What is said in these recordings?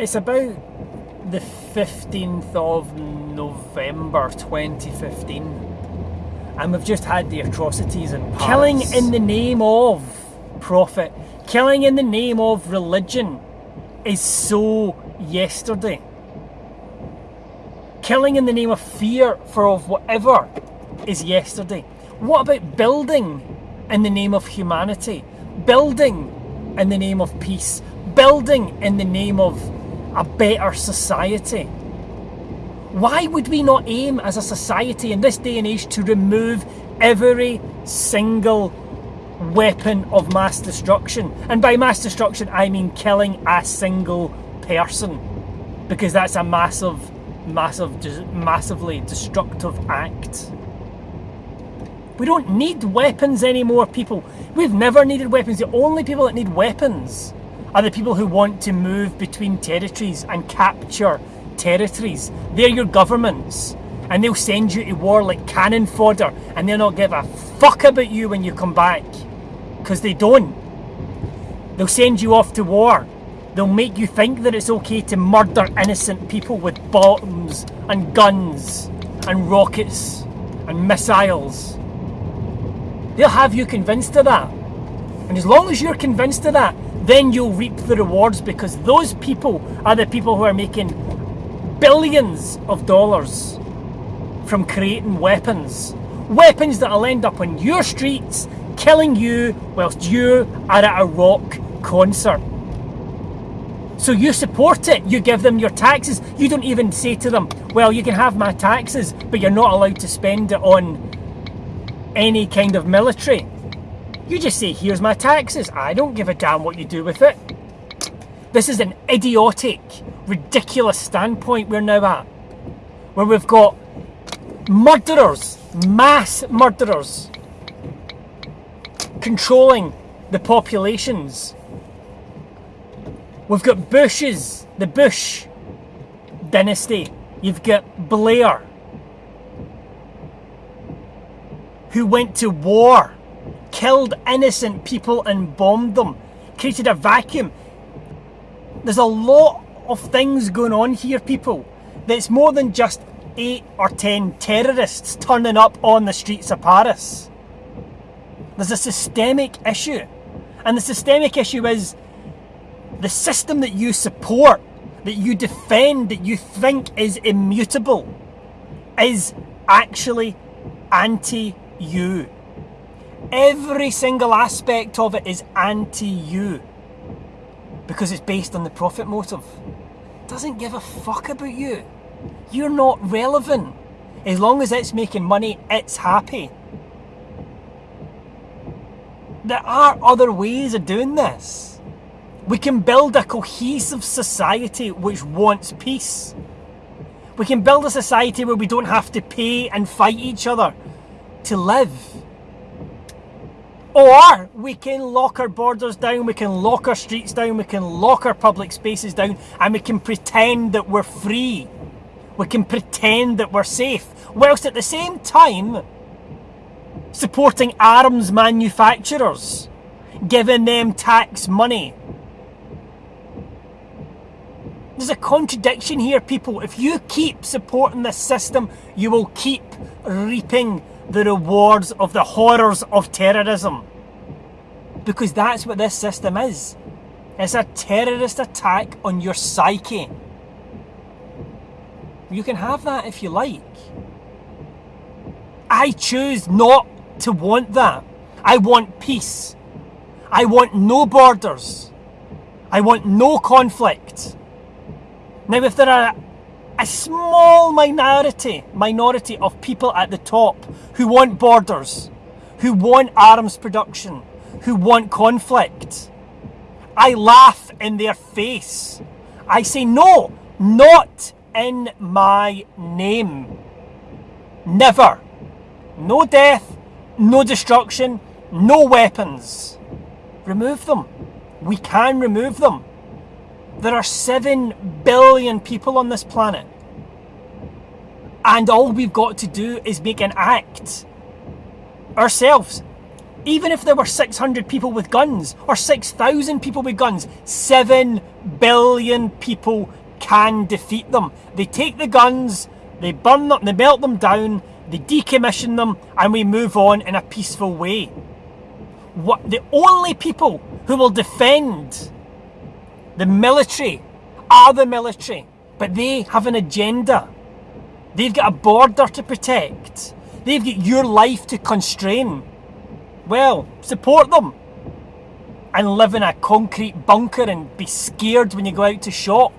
It's about the 15th of November 2015. And we've just had the atrocities Paris. Killing in the name of profit. Killing in the name of religion is so yesterday. Killing in the name of fear for of whatever is yesterday. What about building in the name of humanity? Building in the name of peace? Building in the name of a better society? Why would we not aim as a society in this day and age to remove every single weapon of mass destruction? And by mass destruction, I mean killing a single person. Because that's a massive, massive, massively destructive act. We don't need weapons anymore, people. We've never needed weapons. The only people that need weapons are the people who want to move between territories and capture territories. They're your governments. And they'll send you to war like cannon fodder and they'll not give a fuck about you when you come back. Because they don't. They'll send you off to war. They'll make you think that it's okay to murder innocent people with bombs and guns and rockets and missiles. They'll have you convinced of that. And as long as you're convinced of that, then you'll reap the rewards because those people are the people who are making billions of dollars from creating weapons. Weapons that'll end up on your streets, killing you whilst you are at a rock concert. So you support it, you give them your taxes. You don't even say to them, well, you can have my taxes, but you're not allowed to spend it on any kind of military. You just say, here's my taxes. I don't give a damn what you do with it. This is an idiotic, ridiculous standpoint we're now at. Where we've got murderers, mass murderers, controlling the populations. We've got Bushes, the Bush dynasty. You've got Blair, who went to war killed innocent people and bombed them, created a vacuum. There's a lot of things going on here, people, that's more than just eight or ten terrorists turning up on the streets of Paris. There's a systemic issue. And the systemic issue is the system that you support, that you defend, that you think is immutable, is actually anti you. Every single aspect of it is anti you because it's based on the profit motive. Doesn't give a fuck about you. You're not relevant. As long as it's making money, it's happy. There are other ways of doing this. We can build a cohesive society which wants peace. We can build a society where we don't have to pay and fight each other to live. Or we can lock our borders down, we can lock our streets down, we can lock our public spaces down, and we can pretend that we're free. We can pretend that we're safe, whilst at the same time supporting arms manufacturers, giving them tax money. There's a contradiction here, people. If you keep supporting this system, you will keep reaping the rewards of the horrors of terrorism. Because that's what this system is. It's a terrorist attack on your psyche. You can have that if you like. I choose not to want that. I want peace. I want no borders. I want no conflict. Now, if there are a small minority, minority of people at the top who want borders, who want arms production, who want conflict. I laugh in their face. I say, no, not in my name. Never. No death, no destruction, no weapons. Remove them. We can remove them. There are 7 billion people on this planet. And all we've got to do is make an act ourselves Even if there were 600 people with guns or 6,000 people with guns, 7 billion people can defeat them. They take the guns, they burn them, they melt them down, they decommission them, and we move on in a peaceful way. What the only people who will defend the military are the military, but they have an agenda. They've got a border to protect. They've got your life to constrain. Well, support them. And live in a concrete bunker and be scared when you go out to shop.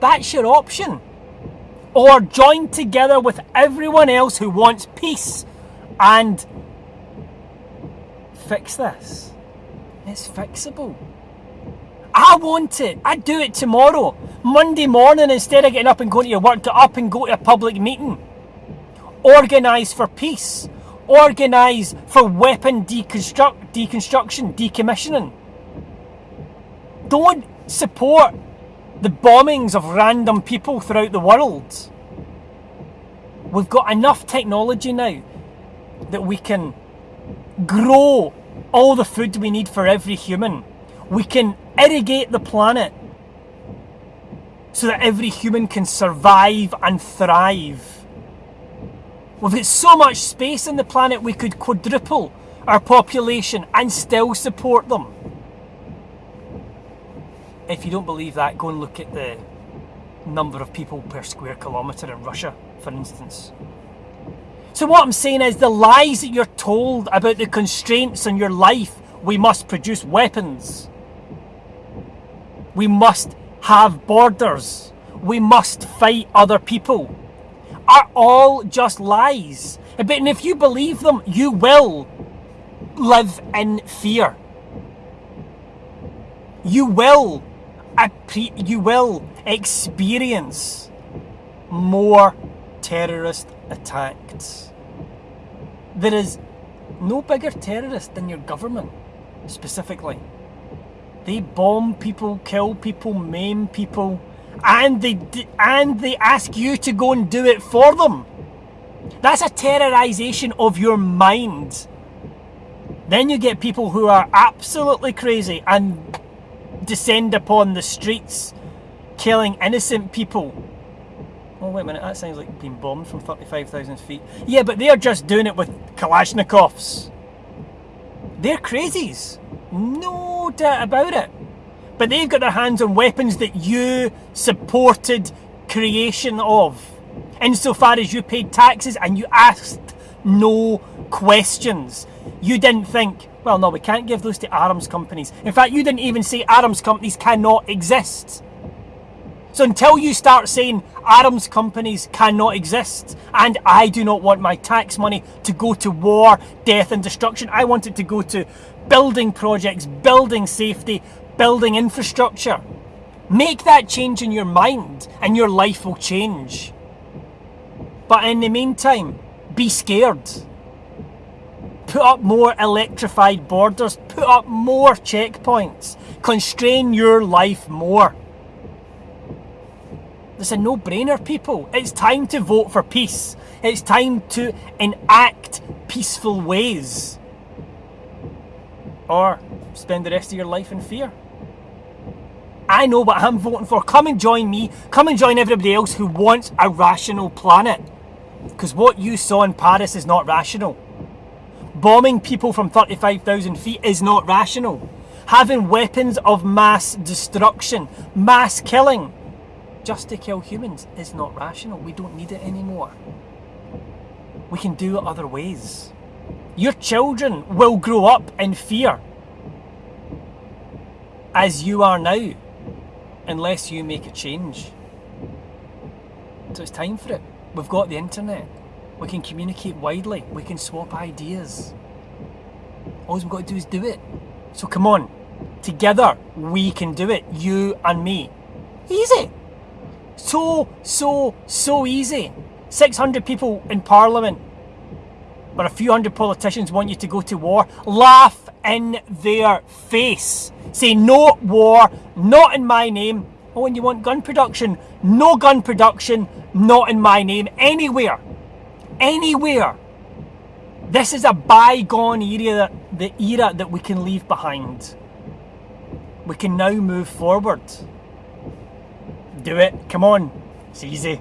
That's your option. Or join together with everyone else who wants peace and fix this. It's fixable. I want it. I'd do it tomorrow. Monday morning, instead of getting up and going to your work, get up and go to a public meeting. Organise for peace. Organise for weapon deconstruct, deconstruction, decommissioning. Don't support the bombings of random people throughout the world. We've got enough technology now that we can grow all the food we need for every human. We can irrigate the planet so that every human can survive and thrive. We've so much space on the planet we could quadruple our population and still support them. If you don't believe that, go and look at the number of people per square kilometre in Russia, for instance. So, what I'm saying is the lies that you're told about the constraints on your life, we must produce weapons. We must have borders. We must fight other people. Are all just lies. But if you believe them, you will live in fear. You will, you will experience more terrorist attacks. There is no bigger terrorist than your government, specifically. They bomb people, kill people, maim people, and they and they ask you to go and do it for them. That's a terrorization of your mind. Then you get people who are absolutely crazy and descend upon the streets, killing innocent people. Oh, wait a minute, that sounds like being bombed from 35,000 feet. Yeah, but they're just doing it with Kalashnikovs. They're crazies. No doubt about it. But they've got their hands on weapons that you supported creation of. Insofar as you paid taxes and you asked no questions. You didn't think, well, no, we can't give those to arms companies. In fact, you didn't even say arms companies cannot exist. So until you start saying arms companies cannot exist and I do not want my tax money to go to war, death and destruction, I want it to go to building projects, building safety, building infrastructure. Make that change in your mind and your life will change. But in the meantime, be scared. Put up more electrified borders, put up more checkpoints, constrain your life more. It's a no brainer, people. It's time to vote for peace. It's time to enact peaceful ways. Or spend the rest of your life in fear. I know what I'm voting for. Come and join me. Come and join everybody else who wants a rational planet. Because what you saw in Paris is not rational. Bombing people from 35,000 feet is not rational. Having weapons of mass destruction, mass killing, just to kill humans is not rational. We don't need it anymore. We can do it other ways. Your children will grow up in fear as you are now unless you make a change. So it's time for it. We've got the internet. We can communicate widely. We can swap ideas. All we've got to do is do it. So come on. Together we can do it. You and me. Easy. So, so, so easy. 600 people in Parliament, but a few hundred politicians want you to go to war. Laugh in their face. Say no war, not in my name. Oh, and you want gun production? No gun production, not in my name, anywhere. Anywhere. This is a bygone era, the era that we can leave behind. We can now move forward. Do it. Come on. It's easy.